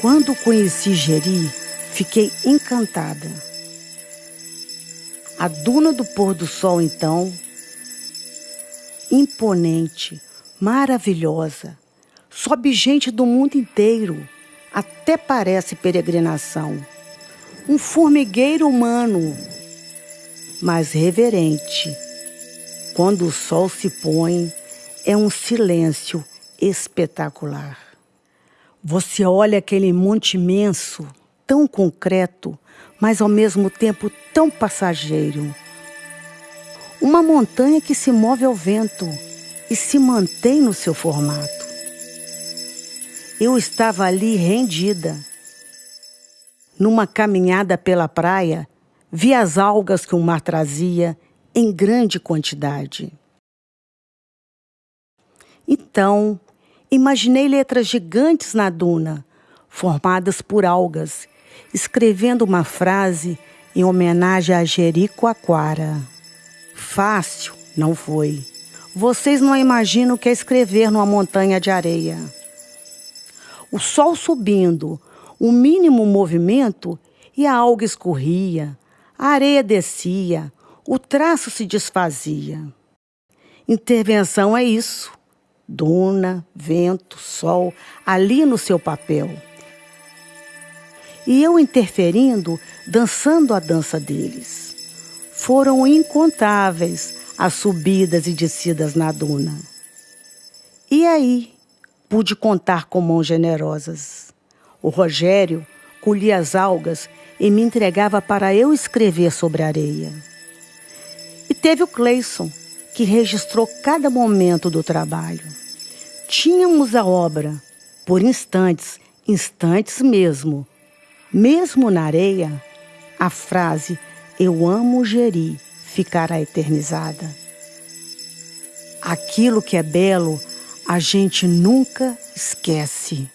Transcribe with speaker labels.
Speaker 1: Quando conheci Jeri, fiquei encantada. A duna do pôr do sol, então, imponente, maravilhosa, sobe gente do mundo inteiro, até parece peregrinação. Um formigueiro humano, mas reverente. Quando o sol se põe, é um silêncio espetacular. Você olha aquele monte imenso, tão concreto, mas ao mesmo tempo tão passageiro. Uma montanha que se move ao vento e se mantém no seu formato. Eu estava ali rendida. Numa caminhada pela praia, vi as algas que o mar trazia em grande quantidade. Então, Imaginei letras gigantes na duna, formadas por algas, escrevendo uma frase em homenagem a Jericoacoara. Fácil não foi. Vocês não imaginam o que é escrever numa montanha de areia. O sol subindo, o mínimo movimento e a alga escorria, a areia descia, o traço se desfazia. Intervenção é isso duna, vento, sol, ali no seu papel. E eu interferindo, dançando a dança deles. Foram incontáveis as subidas e descidas na duna. E aí pude contar com mãos generosas. O Rogério colhia as algas e me entregava para eu escrever sobre a areia. E teve o Cleison, que registrou cada momento do trabalho. Tínhamos a obra, por instantes, instantes mesmo. Mesmo na areia, a frase Eu amo Geri ficará eternizada. Aquilo que é belo, a gente nunca esquece.